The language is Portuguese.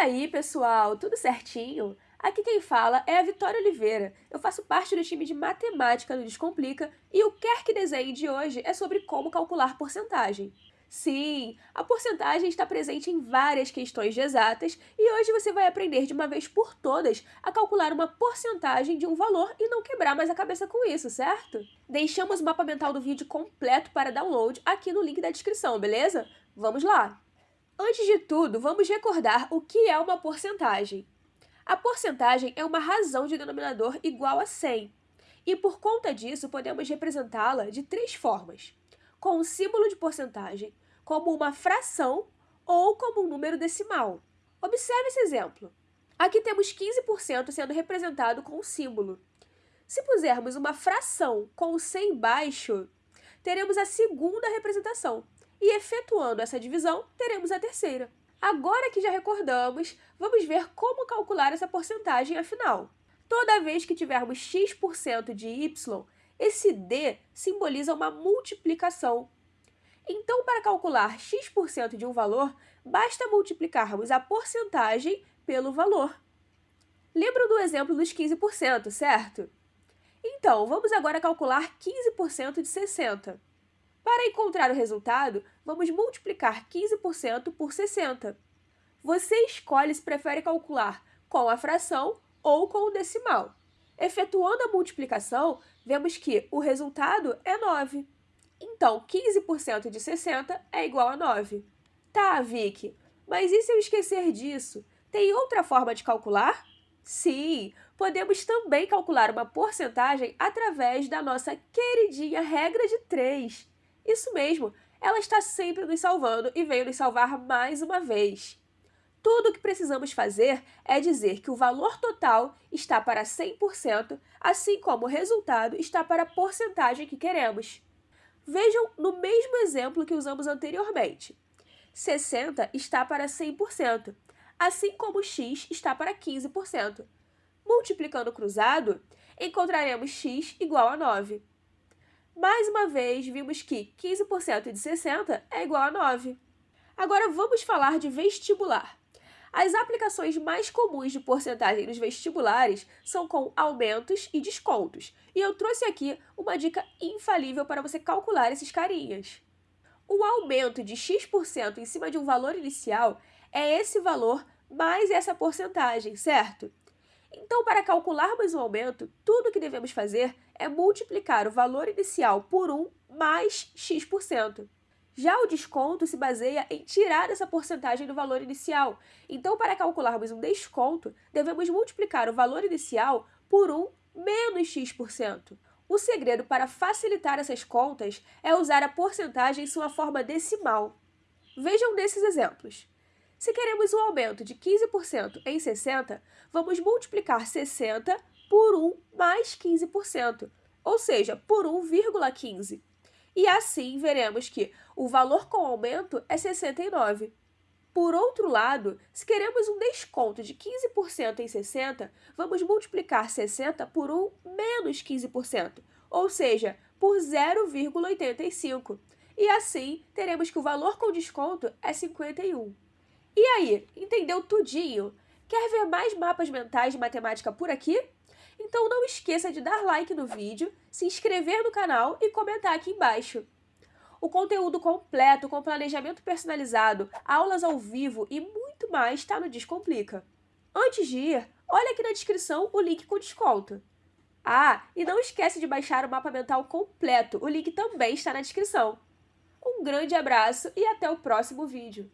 aí, pessoal, tudo certinho? Aqui quem fala é a Vitória Oliveira. Eu faço parte do time de matemática do Descomplica e o Quer Que Desenhe de hoje é sobre como calcular porcentagem. Sim, a porcentagem está presente em várias questões de exatas e hoje você vai aprender de uma vez por todas a calcular uma porcentagem de um valor e não quebrar mais a cabeça com isso, certo? Deixamos o mapa mental do vídeo completo para download aqui no link da descrição, beleza? Vamos lá! Antes de tudo, vamos recordar o que é uma porcentagem. A porcentagem é uma razão de denominador igual a 100, e por conta disso podemos representá-la de três formas. Com o símbolo de porcentagem, como uma fração ou como um número decimal. Observe esse exemplo. Aqui temos 15% sendo representado com o símbolo. Se pusermos uma fração com o 100 embaixo, teremos a segunda representação, e efetuando essa divisão, teremos a terceira. Agora que já recordamos, vamos ver como calcular essa porcentagem afinal. Toda vez que tivermos x% de y, esse d simboliza uma multiplicação. Então, para calcular x% de um valor, basta multiplicarmos a porcentagem pelo valor. Lembram do exemplo dos 15%, certo? Então, vamos agora calcular 15% de 60. Para encontrar o resultado, vamos multiplicar 15% por 60. Você escolhe se prefere calcular com a fração ou com o decimal. Efetuando a multiplicação, vemos que o resultado é 9. Então, 15% de 60 é igual a 9. Tá, Vicky, mas e se eu esquecer disso? Tem outra forma de calcular? Sim, podemos também calcular uma porcentagem através da nossa queridinha regra de 3. Isso mesmo, ela está sempre nos salvando e veio nos salvar mais uma vez. Tudo o que precisamos fazer é dizer que o valor total está para 100%, assim como o resultado está para a porcentagem que queremos. Vejam no mesmo exemplo que usamos anteriormente. 60 está para 100%, assim como x está para 15%. Multiplicando cruzado, encontraremos x igual a 9. Mais uma vez, vimos que 15% de 60 é igual a 9. Agora vamos falar de vestibular. As aplicações mais comuns de porcentagem nos vestibulares são com aumentos e descontos, e eu trouxe aqui uma dica infalível para você calcular esses carinhas. O aumento de x% em cima de um valor inicial é esse valor mais essa porcentagem, certo? Então, para calcularmos o aumento, tudo que devemos fazer é multiplicar o valor inicial por 1 mais x%. Já o desconto se baseia em tirar essa porcentagem do valor inicial. Então, para calcularmos um desconto, devemos multiplicar o valor inicial por 1 menos x%. O segredo para facilitar essas contas é usar a porcentagem em sua forma decimal. Vejam nesses exemplos. Se queremos um aumento de 15% em 60, vamos multiplicar 60 por 1 mais 15%, ou seja, por 1,15. E assim veremos que o valor com aumento é 69. Por outro lado, se queremos um desconto de 15% em 60, vamos multiplicar 60 por 1 menos 15%, ou seja, por 0,85. E assim, teremos que o valor com desconto é 51. E aí, entendeu tudinho? Quer ver mais mapas mentais de matemática por aqui? Então não esqueça de dar like no vídeo, se inscrever no canal e comentar aqui embaixo. O conteúdo completo, com planejamento personalizado, aulas ao vivo e muito mais está no Descomplica. Antes de ir, olha aqui na descrição o link com desconto. Ah, e não esquece de baixar o mapa mental completo, o link também está na descrição. Um grande abraço e até o próximo vídeo.